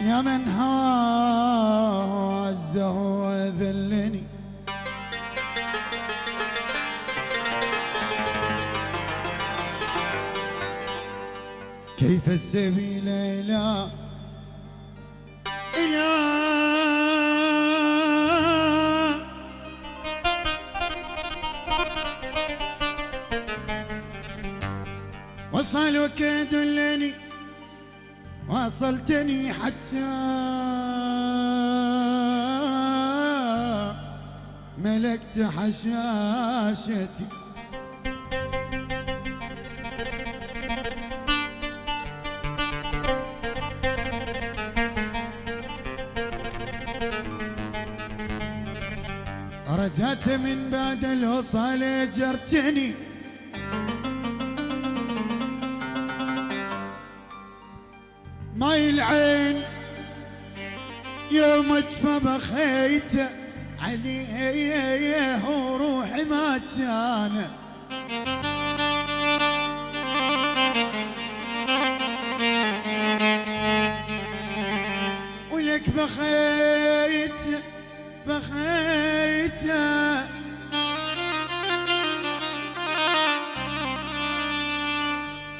يا من هازه وذلني. كيف السبيل إلى إلى وصلك دلني. واصلتني حتى ملكت حشاشتي. رجعت من بعد الوصال جرتني. ماي العين يومك فبخيت عليه وروحي ما كان. ولك بخيت بخيت.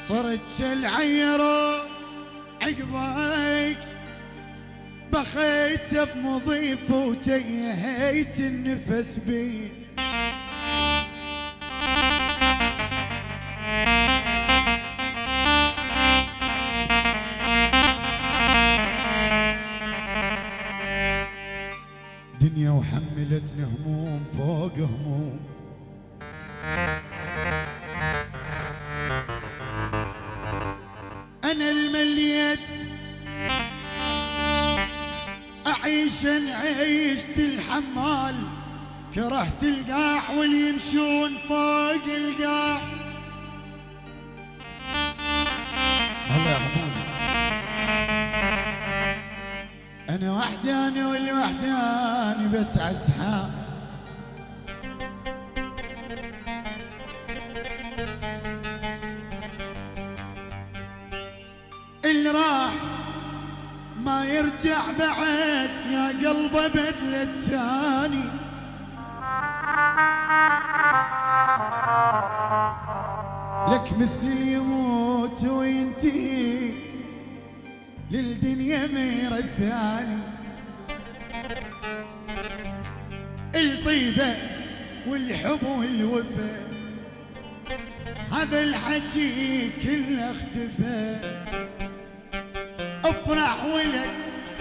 صرت العيره عقبك بخيت بمضيف وتيهيت النفس بي. دنيا وحملتني هموم فوق هموم. اعيش عيشت الحمال كرهت القاع واللي يمشون فوق القاع الله يرحموني أنا وحداني والوحداني بتعسحاب اللي راح ما يرجع بعد يا قلبه بدل التاني لك مثل يموت وينتهي للدنيا مير الثاني. الطيبة والحب والوفا هذا الحكي كله اختفى. أفرح ولك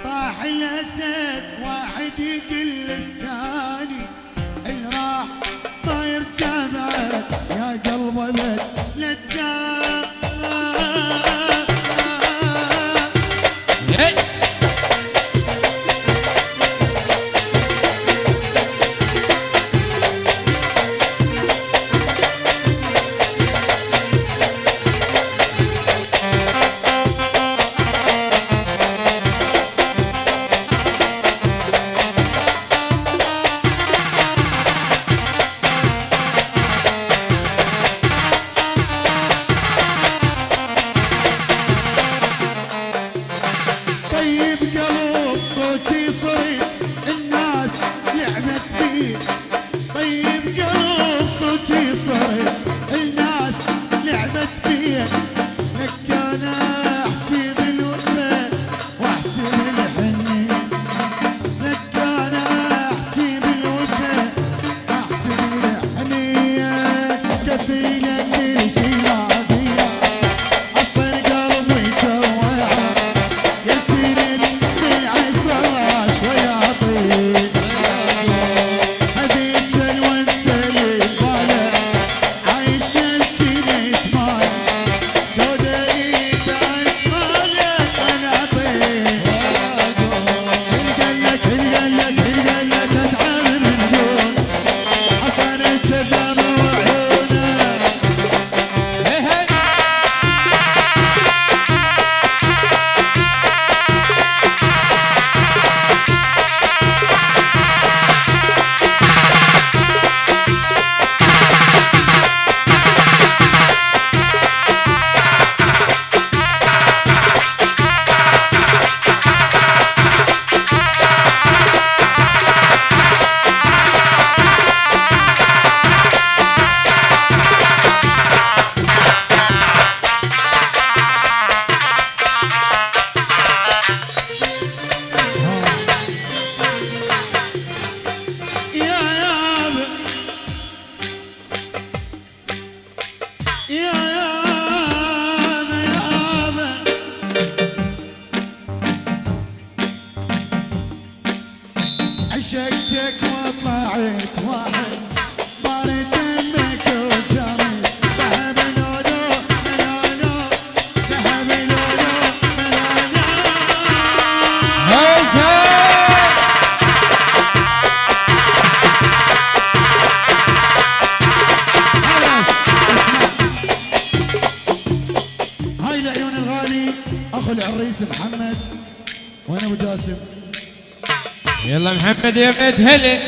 طاح الأسد واحد يقل بعد هلي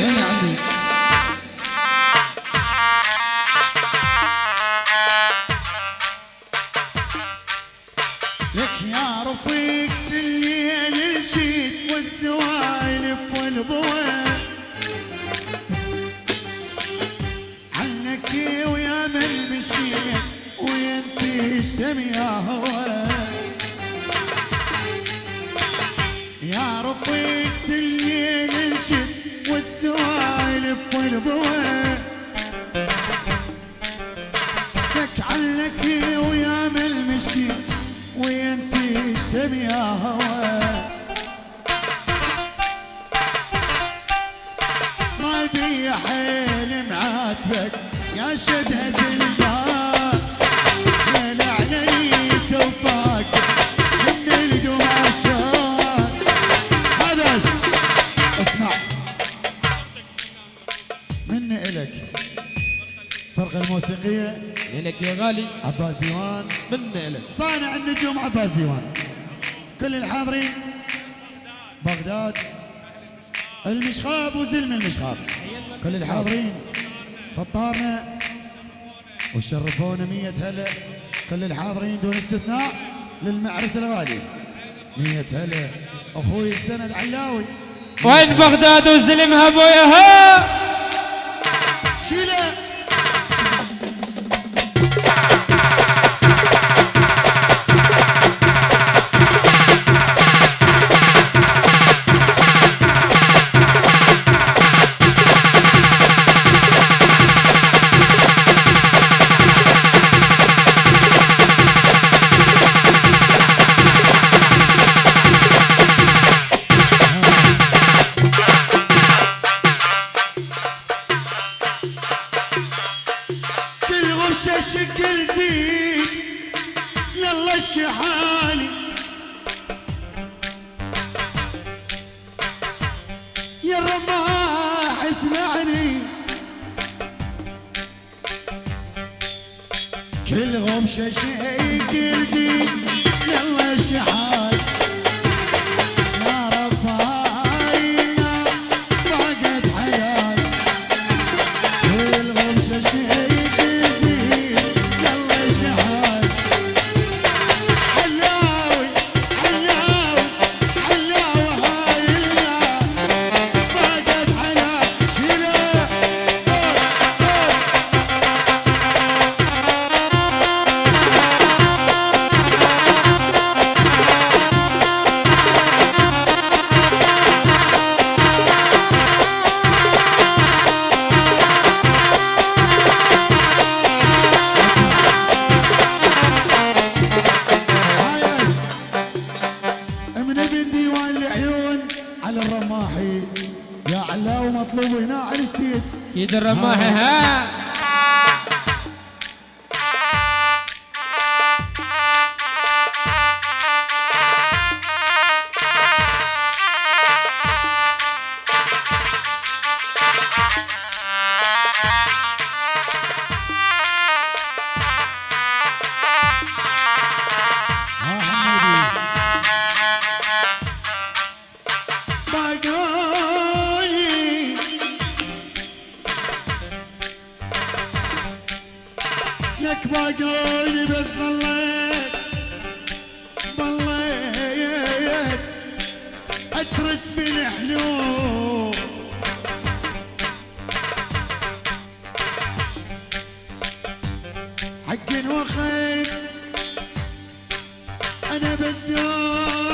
إلك الفرقة الموسيقية. إلك يا غالي. عباس ديوان. من إلك صانع النجوم عباس ديوان. كل الحاضرين. بغداد. المشخاب وزلم المشخاب. كل الحاضرين. فطارنا. وشرفونا مية هلا. كل الحاضرين دون استثناء للمعرس الغالي. مية هلا. أخوي السند علاوي. وين بغداد وزلمها بويها شيلة. شكل زيت يلا اشكي حالي. يا الرباح اسمعني كل غمشة شكل زيت इधर मह है। حق وخير. أنا بس دور.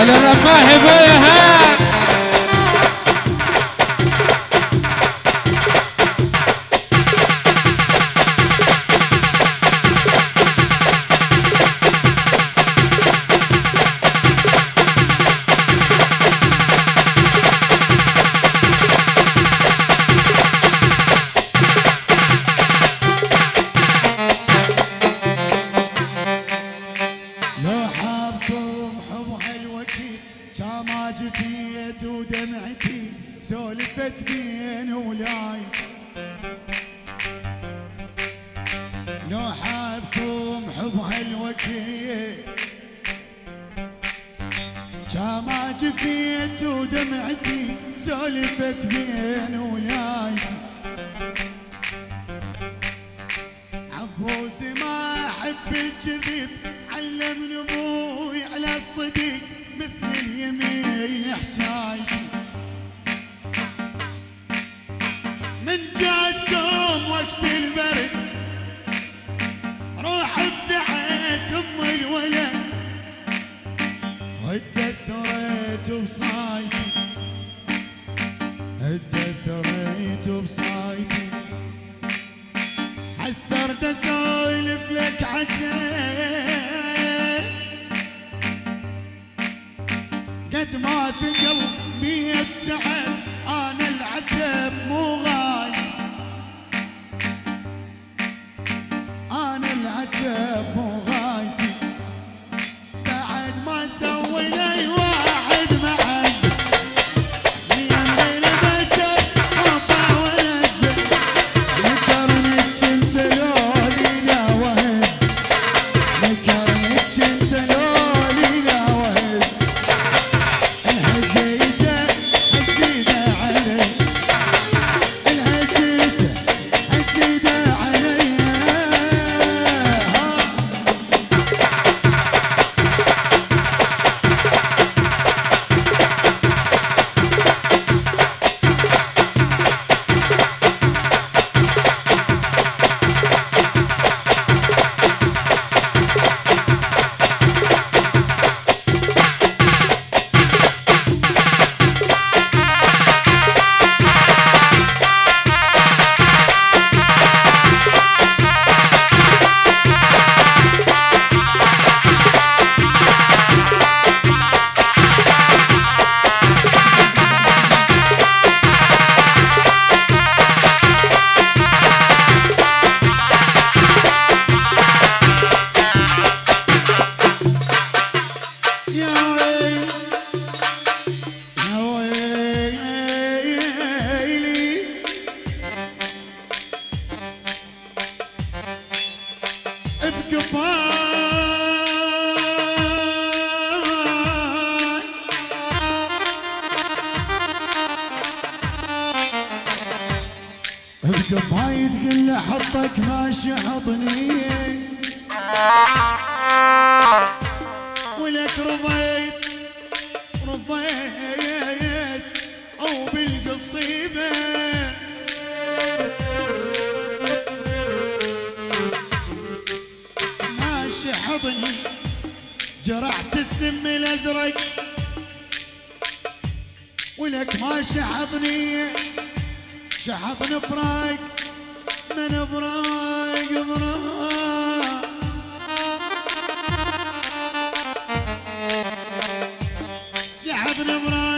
أهلا ماهبه يا اليمين Bhadravra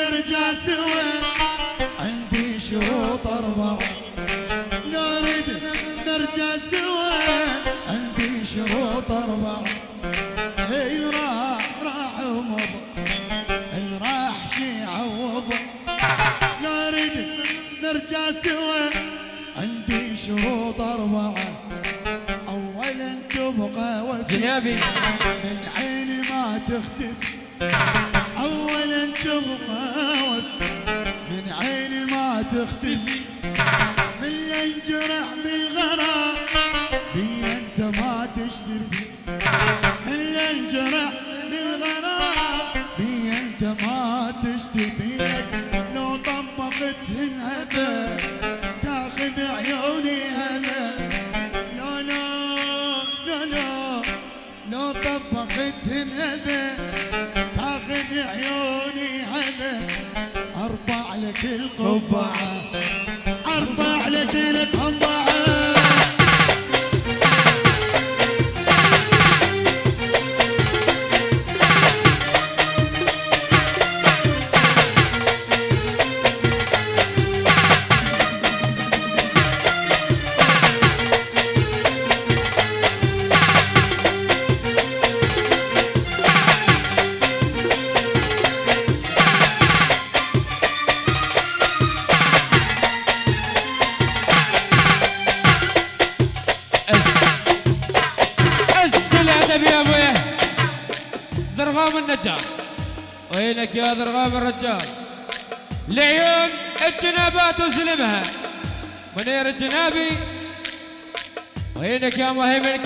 نرجع سوا عندي شروط أربعة لو ردت نرجع سوا عندي شروط أربعة اللي راح راح ومضى. اللي راح شي عوض لا ردت نرجع سوا عندي شروط أربعة أولا تبقى وفي. جنابي. من عيني ما تختفي. اولا تبقى من عيني ما تختفي من الجرح بالغرام بي أنت ما تشتفي من الجرح بالغرام بي أنت ما تشتفي. لو طبقتهن هذا تاخذ عيوني لو طبقتهن هذا لك القبعة أرفع لك القبعة.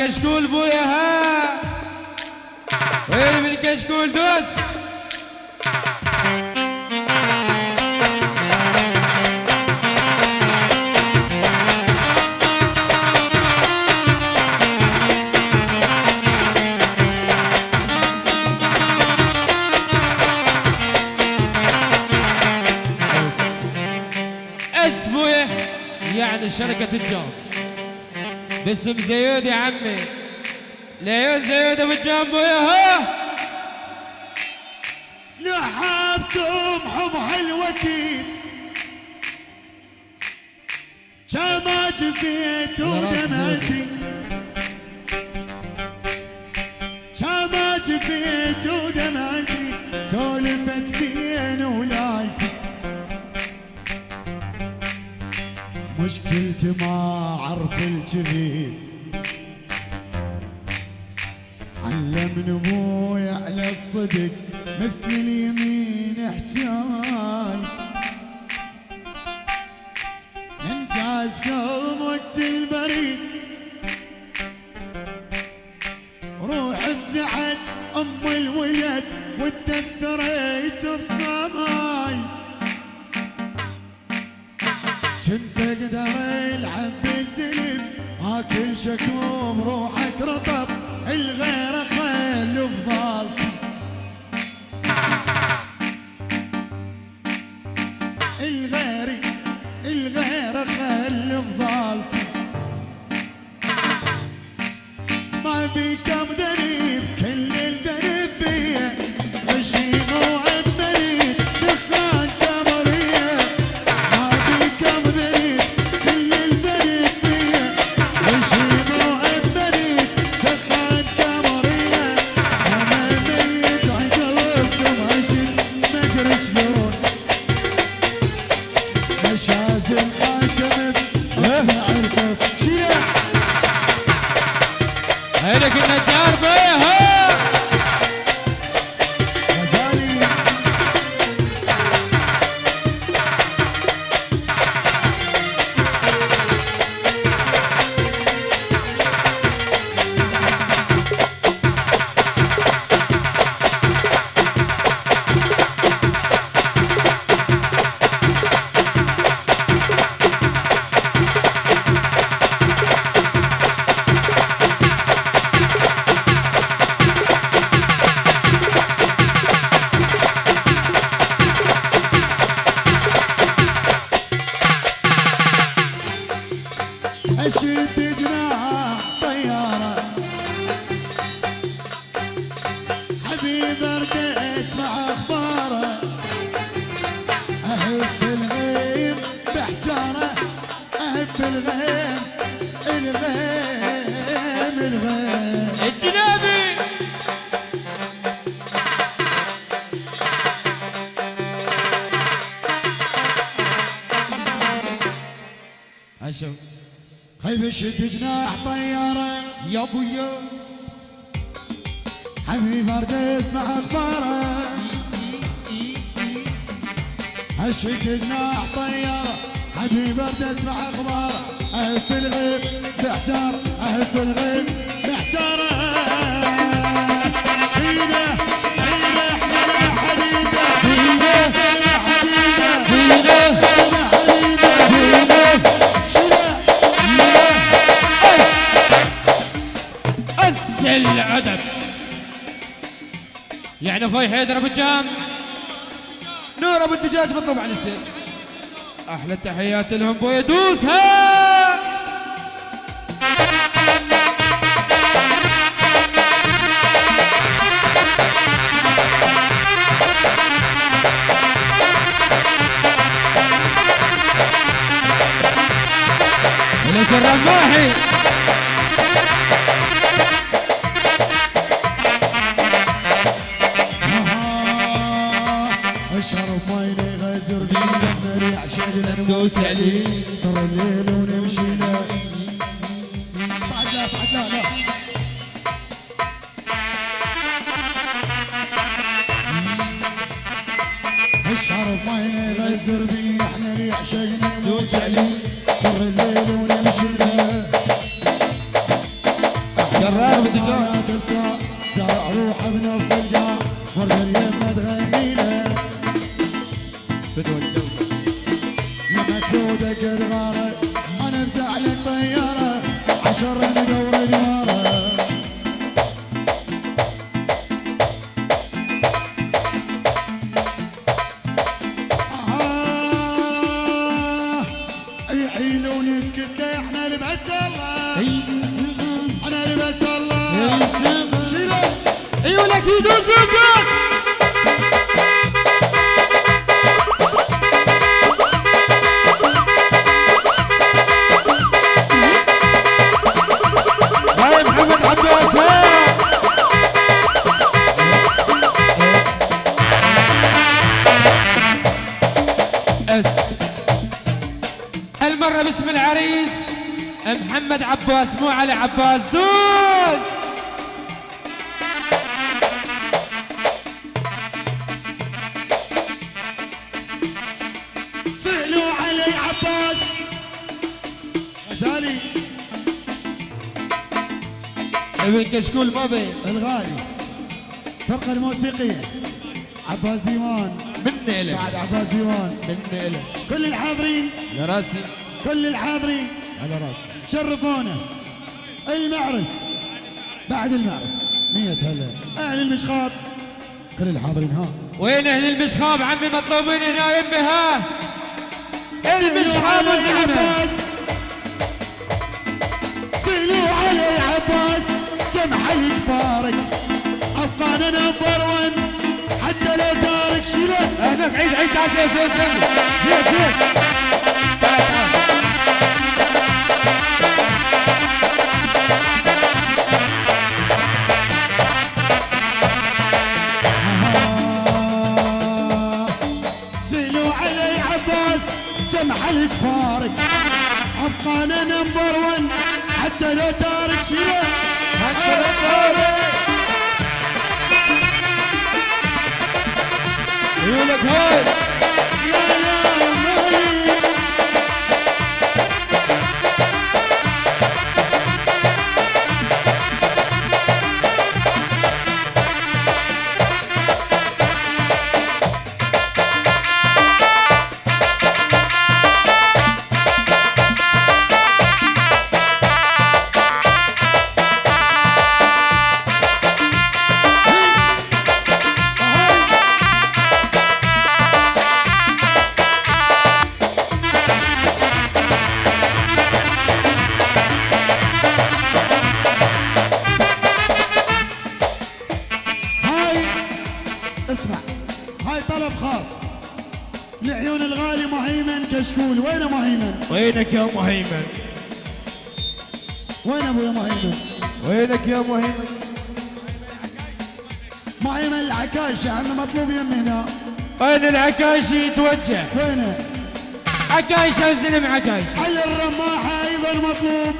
كشكول بويا ها؟ وين من كشكول دوس؟ يعني شركة الجام باسم زيود يا عمي. لعيون زيود ابو الجام بويا ها. لحبتم حب حلوتي كما جفيت ودمعتي. كما جفيت مشكلتي ما أعرف الكذب علمني أبوي على الصدق مثل اليمين حجايت من جاز وقت البريد. روح بزعل أم الولد وتدثريت بصماي أقدر العب بالزلم اكل شكوم روحك رطب. الغير خيل بضالتي الغيم الغيم الغيم الجنابي خيب شد جناح طيارة يا ابويا حبيب ارد اسمع اخباره اشد جناح طيارة حبيب ارد اسمع اخباره الغيب بحجار اهف الغيب بيده شيله أس العدد يعني أخوي حيدر ابو الجام نور ابو الدجاج بالضبط على ال stage أحلى التحيات لهم بويا دوسها Zorra. ابن كشكول ما بين الغالي. فرقة الموسيقية. عباس ديوان. من إله بعد عباس ديوان. من إله كل الحاضرين. على راسي. كل الحاضرين. على راسي. شرفونا. المعرس. بعد المعرس. مية هلا. أهل المشخاب. كل الحاضرين ها. وين أهل المشخاب؟ عمي مطلوبين هنا يمي ها المشخاب سألوا علي وزحمه عباس. جمع الكبارك أبقانا نمبر ون. حتى لو تارك شيله هناك عيد عيد تعال زين زين زين زين. good. يا مهيمن مهيمن العكاش يا عمي مطلوب يمنا. وين العكاشي يتوجه؟ وينه عكايش استلم عكايش علي الرماحة أيضا مطلوب.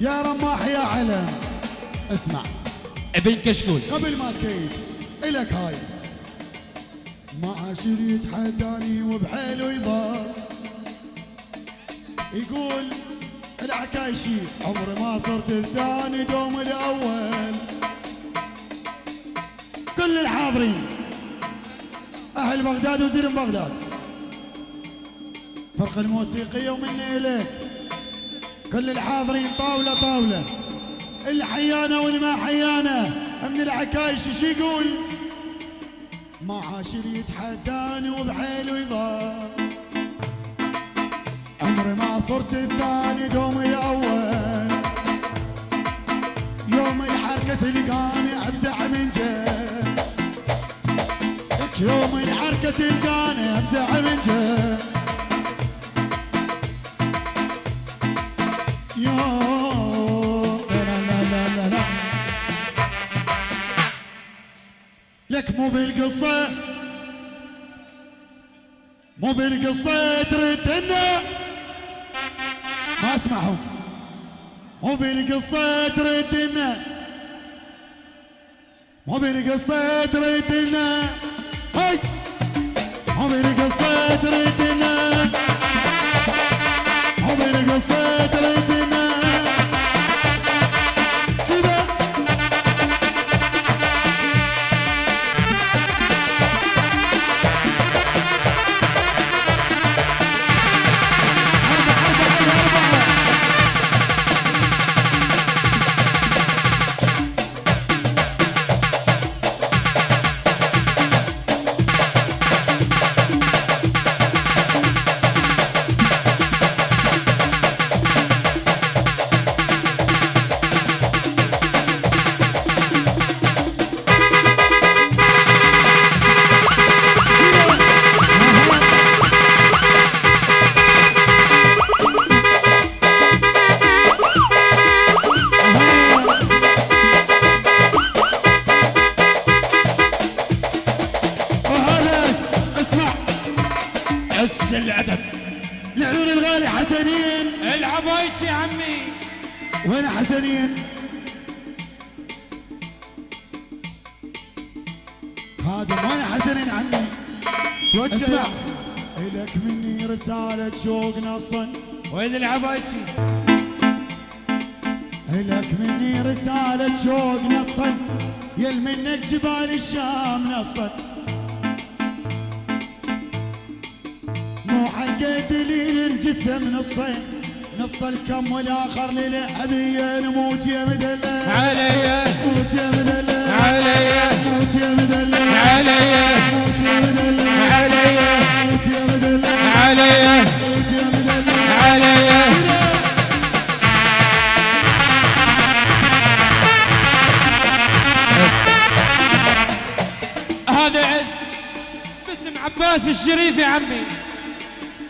يا رماح يا علم. اسمع. ابن كشكول. قبل ما تكيف الك هاي. ما عاشر يتحداني وبحيله يضار يقول العكايشي. عمري ما صرت الثاني دوم الأول. كل الحاضرين. أهل بغداد وزير بغداد. فرق الموسيقيه ومني إليك. كل الحاضرين طاولة طاولة. اللي حيانا واللي ما حيانا من العكايش شو يقول؟ ما عاشر يتحداني وبحيله يضار عمري ما صرت الثاني دوم الأول. يوم الحركة تلقاني أبزع من جيب. لك يوم الحركة تلقاني أبزع من لا لك مو بالقصة مو بالقصة تردنا ما اسمعهم مو بالقصة تردنا. مو بالقصة تردنا. هاي! مو بالقصة تردنا. يل منك جبال الشام نصت مو حق دليل الجسم نصين نص الكم والآخر للعبية نموت يا مدلل عليا موت يا مدلل عليا موت يا مدلل عليا موت يا مدلل عليا موت يا مدلل عليا موت يا مدلل عليا عباس الشريف يا عمي.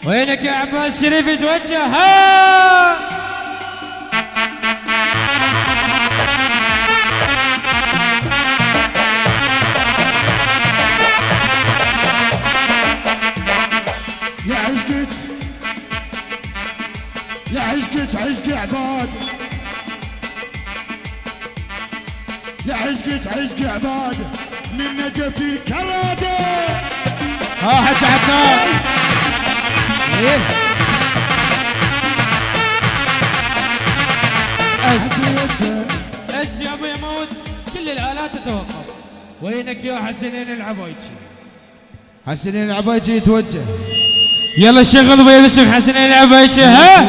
وينك يا عباس الشريف؟ يتوجه ها! يا عشقك يا عشقك عشق عباد. يا عشقك عشق عباد. من نجفي كرادة. ها حج عدنان إيه. أس. حسيته أس يا أبو يموت كل الآلات تتوقف وينك يا حسنين العبايتي حسنين العبايتي يتوجه. يلا شغل باسم حسنين العبايتي ها؟